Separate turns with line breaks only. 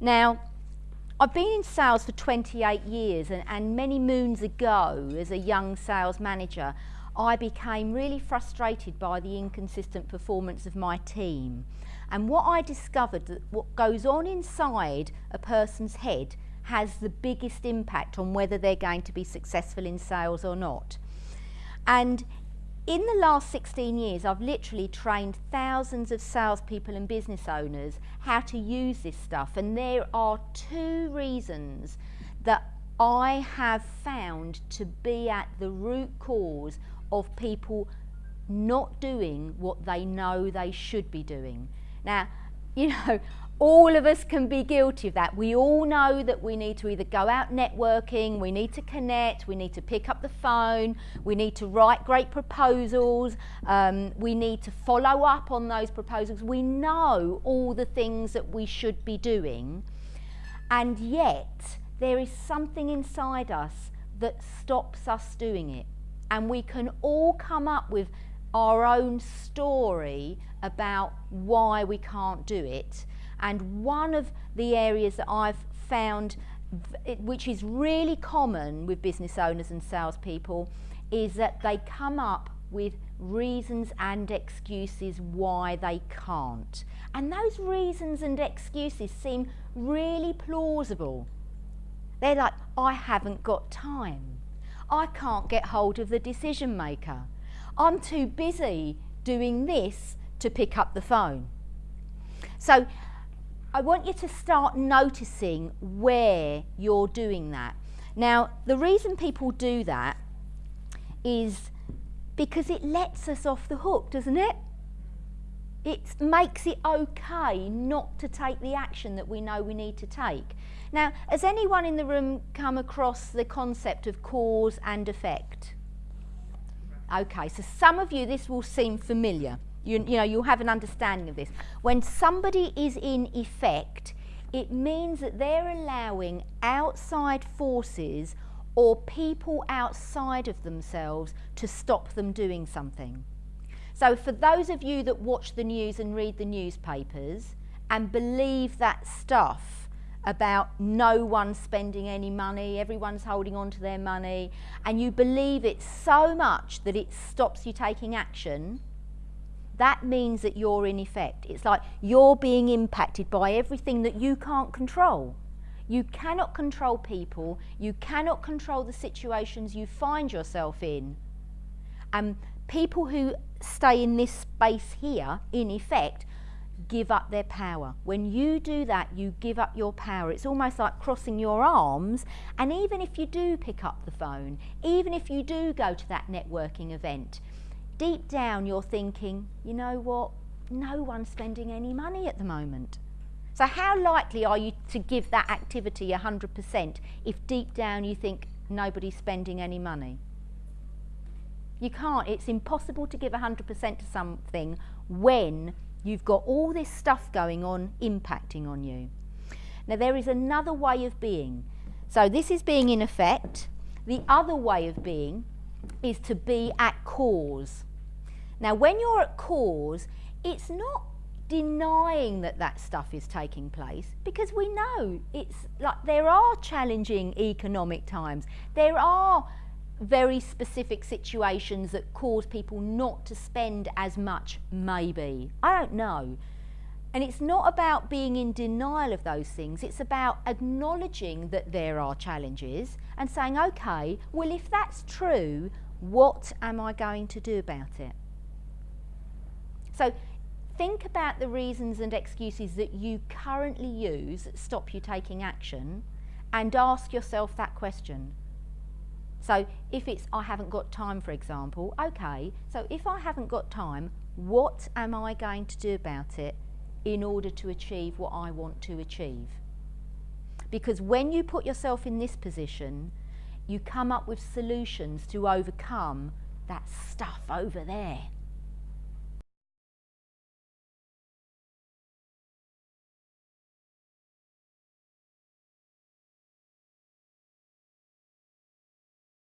Now, I've been in sales for 28 years and, and many moons ago as a young sales manager, I became really frustrated by the inconsistent performance of my team. And what I discovered that what goes on inside a person's head has the biggest impact on whether they're going to be successful in sales or not. And in the last 16 years, I've literally trained thousands of salespeople and business owners how to use this stuff. And there are two reasons that I have found to be at the root cause of people not doing what they know they should be doing. Now, you know, all of us can be guilty of that. We all know that we need to either go out networking, we need to connect, we need to pick up the phone, we need to write great proposals, um, we need to follow up on those proposals. We know all the things that we should be doing, and yet there is something inside us that stops us doing it. And we can all come up with our own story about why we can't do it. And one of the areas that I've found, which is really common with business owners and salespeople, is that they come up with reasons and excuses why they can't. And those reasons and excuses seem really plausible. They're like, I haven't got time. I can't get hold of the decision maker. I'm too busy doing this to pick up the phone. So I want you to start noticing where you're doing that. Now, the reason people do that is because it lets us off the hook, doesn't it? It makes it okay not to take the action that we know we need to take. Now, has anyone in the room come across the concept of cause and effect? Okay, so some of you, this will seem familiar. You, you know, you'll have an understanding of this. When somebody is in effect, it means that they're allowing outside forces or people outside of themselves to stop them doing something. So for those of you that watch the news and read the newspapers and believe that stuff about no one spending any money, everyone's holding on to their money, and you believe it so much that it stops you taking action, that means that you're in effect. It's like you're being impacted by everything that you can't control. You cannot control people, you cannot control the situations you find yourself in. And people who stay in this space here, in effect, give up their power. When you do that, you give up your power. It's almost like crossing your arms. And even if you do pick up the phone, even if you do go to that networking event, deep down you're thinking, you know what, no one's spending any money at the moment. So how likely are you to give that activity 100% if deep down you think nobody's spending any money? You can't, it's impossible to give 100% to something when you've got all this stuff going on impacting on you. Now there is another way of being. So this is being in effect. The other way of being is to be at cause. Now, when you're at cause, it's not denying that that stuff is taking place because we know it's like there are challenging economic times. There are very specific situations that cause people not to spend as much, maybe. I don't know. And it's not about being in denial of those things, it's about acknowledging that there are challenges and saying, okay, well, if that's true, what am I going to do about it? So think about the reasons and excuses that you currently use that stop you taking action and ask yourself that question. So if it's I haven't got time, for example, okay, so if I haven't got time, what am I going to do about it in order to achieve what I want to achieve? Because when you put yourself in this position, you come up with solutions to overcome that stuff over there.